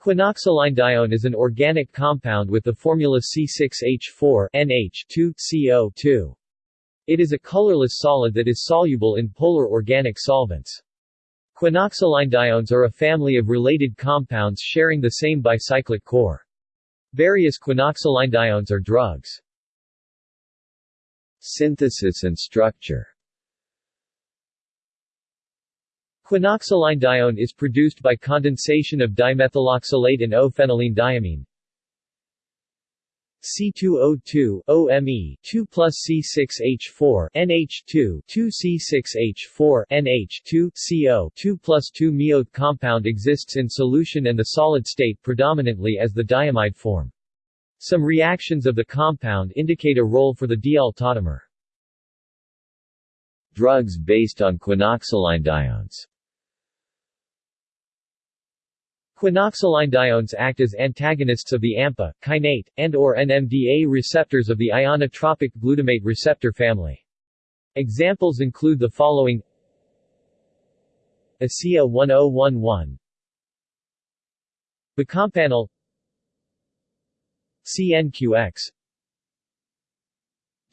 Quinoxalinedione is an organic compound with the formula C6H4 NH2CO2. It is a colorless solid that is soluble in polar organic solvents. Quinoxalinediones are a family of related compounds sharing the same bicyclic core. Various quinoxalinediones are drugs. Synthesis and structure Quinoxalinedione is produced by condensation of dimethyl oxalate and O-phenylenediamine. C2O2 OMe 2 plus C6H4 NH2 2 C6H4 NH2 CO 2 plus 2 meoth compound exists in solution and the solid state predominantly as the diamide form. Some reactions of the compound indicate a role for the diol tautomer. Drugs based on quinoxalinediones Quinoxalinediones act as antagonists of the AMPA, kainate, and or NMDA receptors of the ionotropic glutamate receptor family. Examples include the following. ACEA 1011 Becampanel CNQX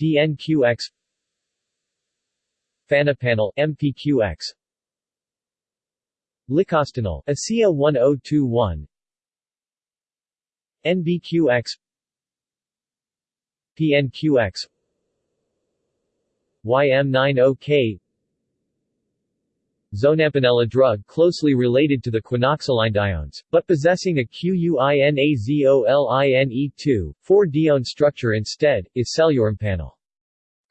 DNQX Fanapanel MPQX Licostinel ACEA 1021 NBQX PNQX YM90K Zonampanela drug closely related to the quinoxalinediones, but possessing a QUINAZOLINE2, 4-dione structure instead, is selurampanel.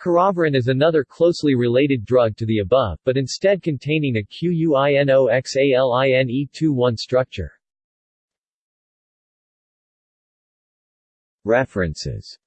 Caroverine is another closely related drug to the above, but instead containing a QUINOXALINE21 structure. References